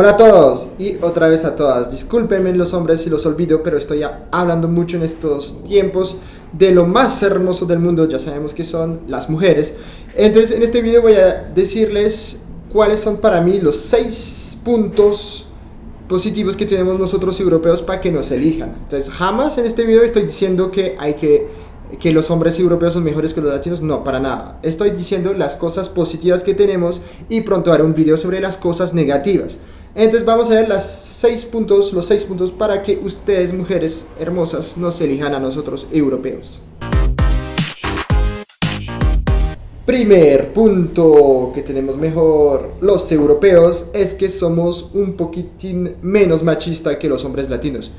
Hola a todos y otra vez a todas. Discúlpenme los hombres si los olvido, pero estoy hablando mucho en estos tiempos de lo más hermoso del mundo, ya sabemos que son las mujeres. Entonces en este video voy a decirles cuáles son para mí los seis puntos positivos que tenemos nosotros europeos para que nos elijan. Entonces jamás en este video estoy diciendo que hay que que los hombres europeos son mejores que los latinos, no, para nada. Estoy diciendo las cosas positivas que tenemos y pronto haré un video sobre las cosas negativas. Entonces vamos a ver las seis puntos, los seis puntos para que ustedes, mujeres hermosas, nos elijan a nosotros europeos. Primer punto que tenemos mejor los europeos es que somos un poquitín menos machista que los hombres latinos.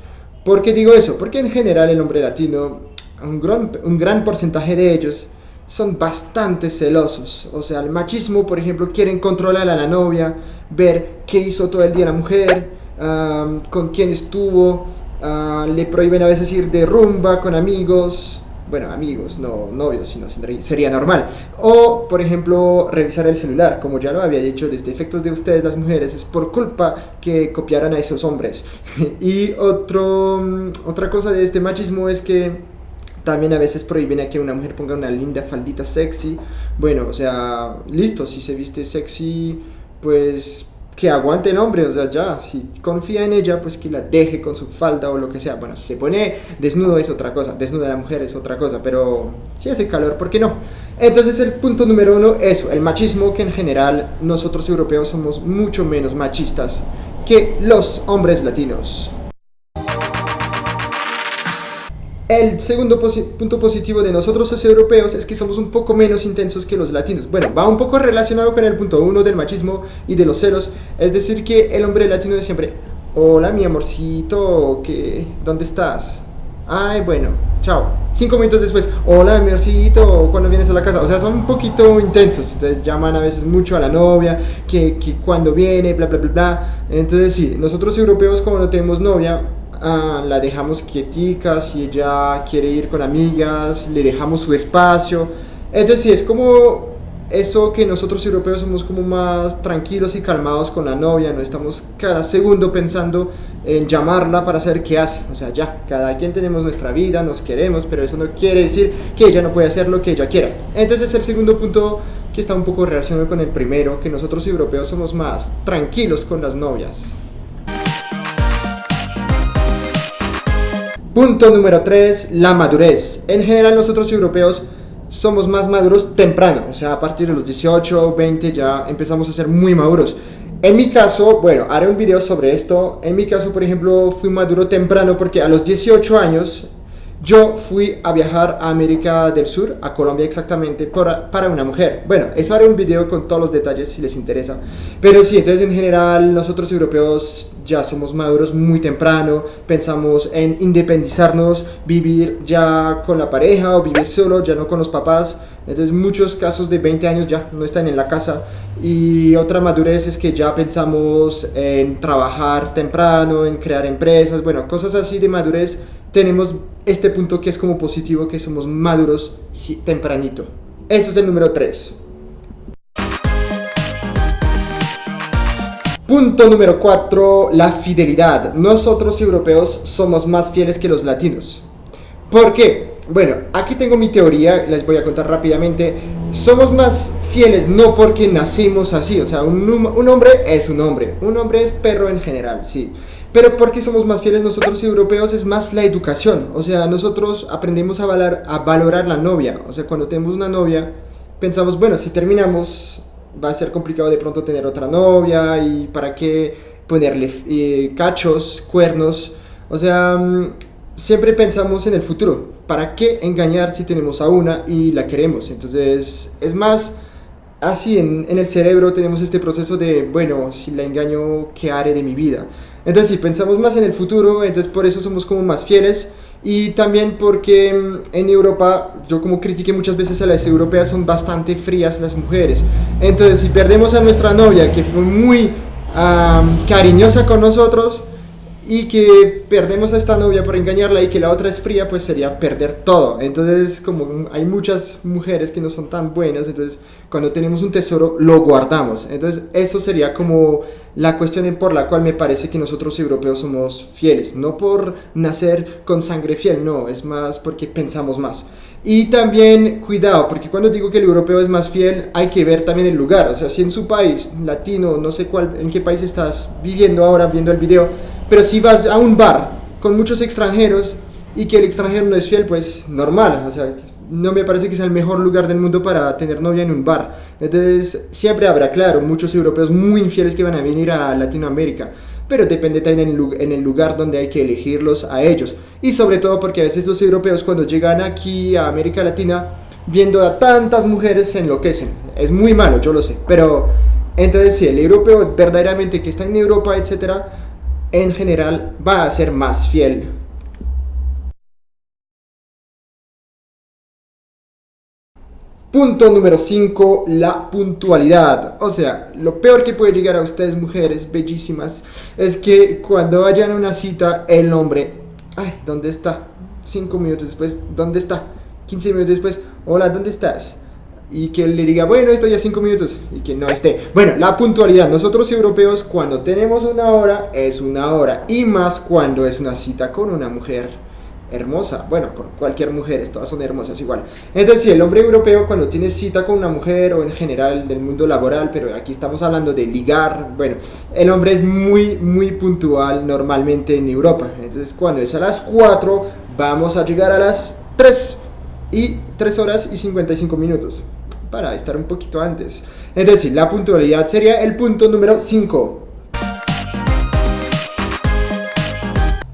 ¿Por qué digo eso? Porque en general el hombre latino un gran, un gran porcentaje de ellos son bastante celosos. O sea, el machismo, por ejemplo, quieren controlar a la novia, ver qué hizo todo el día la mujer, con quién estuvo, ah, le prohíben a veces ir de rumba con amigos, bueno, amigos, no novios, sino sería normal. O, por ejemplo, revisar el celular, como ya lo había dicho, desde efectos de ustedes, las mujeres, es por culpa que copiaran a esos hombres. y otro, mm, otra cosa de este machismo es que también a veces prohíben a que una mujer ponga una linda faldita sexy. Bueno, o sea, listo, si se viste sexy, pues que aguante el hombre, o sea, ya, si confía en ella, pues que la deje con su falda o lo que sea. Bueno, si se pone desnudo es otra cosa, desnuda la mujer es otra cosa, pero si hace calor, ¿por qué no? Entonces el punto número uno, eso, el machismo, que en general nosotros europeos somos mucho menos machistas que los hombres latinos. El segundo punto positivo de nosotros los europeos es que somos un poco menos intensos que los latinos. Bueno, va un poco relacionado con el punto uno del machismo y de los celos. Es decir, que el hombre latino es siempre, hola mi amorcito, ¿qué? ¿dónde estás? Ay, bueno, chao. Cinco minutos después, hola mi amorcito, ¿cuándo vienes a la casa? O sea, son un poquito intensos. Entonces llaman a veces mucho a la novia, que cuando viene, bla, bla, bla, bla. Entonces sí, nosotros europeos como no tenemos novia, Ah, la dejamos quietica, si ella quiere ir con amigas, le dejamos su espacio. Entonces sí, es como eso que nosotros europeos somos como más tranquilos y calmados con la novia, no estamos cada segundo pensando en llamarla para saber qué hace. O sea, ya, cada quien tenemos nuestra vida, nos queremos, pero eso no quiere decir que ella no puede hacer lo que ella quiera. Entonces es el segundo punto que está un poco relacionado con el primero, que nosotros europeos somos más tranquilos con las novias. Punto número 3, la madurez. En general nosotros europeos somos más maduros temprano, o sea, a partir de los 18 o 20 ya empezamos a ser muy maduros. En mi caso, bueno, haré un video sobre esto. En mi caso, por ejemplo, fui maduro temprano porque a los 18 años yo fui a viajar a América del Sur, a Colombia exactamente, para, para, una mujer. Bueno, eso haré un video con todos los detalles si les interesa. Pero sí, entonces en general nosotros europeos ya somos maduros muy temprano, pensamos en independizarnos, vivir ya con la pareja o vivir solo, ya no con los papás. Entonces muchos casos de 20 años ya no están en la casa. Y otra madurez es que ya pensamos en trabajar temprano, en crear empresas, bueno, cosas así de madurez tenemos este punto que es como positivo, que somos maduros tempranito. Eso es el número 3. Punto número 4, la fidelidad. Nosotros europeos somos más fieles que los latinos. ¿Por qué? Bueno, aquí tengo mi teoría, les voy a contar rápidamente. Somos más fieles no porque nacimos así, o sea, un, hombre es un hombre, un hombre es perro en general, sí. Pero porque somos más fieles nosotros europeos es más la educación. O sea, nosotros aprendemos a valorar la novia. O sea, cuando tenemos una novia, pensamos, bueno, si terminamos va a ser complicado de pronto tener otra novia y para qué ponerle eh, cachos, cuernos. O sea, mm, siempre pensamos en el futuro. ¿Para qué engañar si tenemos a una y la queremos? Entonces, es más así en, el cerebro tenemos este proceso de, bueno, si la engaño, ¿qué haré de mi vida? Entonces, si pensamos más en el futuro, entonces por eso somos como más fieles. Y también porque mm, en Europa, yo como critiqué muchas veces a las europeas, son bastante frías las mujeres. Entonces, si perdemos a nuestra novia, que fue muy cariñosa con nosotros, y que perdemos a esta novia por engañarla y que la otra es fría, pues sería perder todo. Entonces, como hay muchas mujeres que no son tan buenas, entonces cuando tenemos un tesoro lo guardamos. Entonces, eso sería como la cuestión por la cual me parece que nosotros europeos somos fieles, no por nacer con sangre fiel, no, es más porque pensamos más. Y también cuidado, porque cuando digo que el europeo es más fiel, hay que ver también el lugar. O sea, si en su país, latino, no sé cuál, en qué país estás viviendo ahora viendo el video, pero si vas a un bar con muchos extranjeros y que el extranjero no es fiel, pues normal. O sea, no me parece que sea el mejor lugar del mundo para tener novia en un bar. Entonces, siempre habrá, claro, muchos europeos muy infieles que van a venir a Latinoamérica pero depende también en el lugar donde hay que elegirlos a ellos. Y sobre todo porque a veces los europeos cuando llegan aquí a América Latina, viendo a tantas mujeres se enloquecen. Es muy malo, yo lo sé, pero entonces si el europeo verdaderamente que está en Europa, etcétera, en general va a ser más fiel Punto número 5, la puntualidad. O sea, lo peor que puede llegar a ustedes, mujeres bellísimas, es que cuando vayan a una cita, el hombre, ay, ¿dónde está? 5 minutos después, ¿dónde está? 15 minutos después, hola, ¿dónde estás? Y que le diga, bueno, estoy a 5 minutos y que no esté. Bueno, la puntualidad. Nosotros europeos, cuando tenemos una hora, es una hora. Y más cuando es una cita con una mujer hermosa. Bueno, con cualquier mujer, todas son hermosas igual. Entonces, si el hombre europeo cuando tiene cita con una mujer o en general del mundo laboral, pero aquí estamos hablando de ligar, bueno, el hombre es muy, muy puntual normalmente en Europa. Entonces, cuando es a las 4, vamos a llegar a las 3 y 3 horas y 55 minutos para estar un poquito antes. Es decir, la puntualidad sería el punto número 5.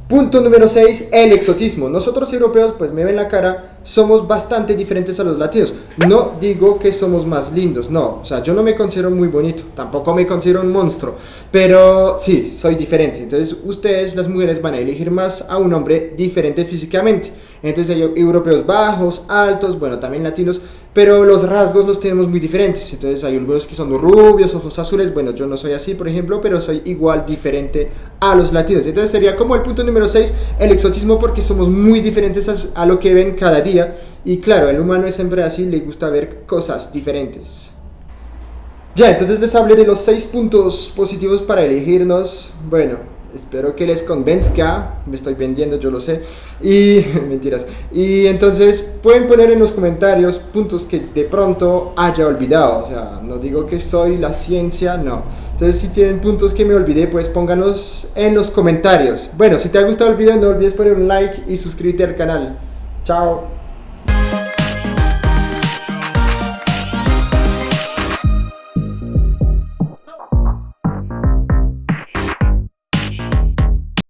Punto número 6, el exotismo. Nosotros europeos, pues me ven la cara, somos bastante diferentes a los latinos. No digo que somos más lindos, no. O sea, yo no me considero muy bonito, tampoco me considero un monstruo. Pero sí, soy diferente. Entonces ustedes, las mujeres, van a elegir más a un hombre diferente físicamente. Entonces hay europeos bajos, altos, bueno, también latinos, pero los rasgos los tenemos muy diferentes. Entonces hay algunos que son rubios, ojos azules, bueno, yo no soy así, por ejemplo, pero soy igual diferente a los latinos. Entonces sería como el punto número 6, el exotismo, porque somos muy diferentes a, lo que ven cada día. Y claro, el humano es siempre así, le gusta ver cosas diferentes. Ya, entonces les hablé de los 6 puntos positivos para elegirnos. Bueno, espero que les convenzca, me estoy vendiendo, yo lo sé, y mentiras. Y entonces pueden poner en los comentarios puntos que de pronto haya olvidado, o sea, no digo que soy la ciencia, no. Entonces si tienen puntos que me olvidé, pues pónganlos en los comentarios. Bueno, si te ha gustado el video, no olvides poner un like y suscribirte al canal. Chao.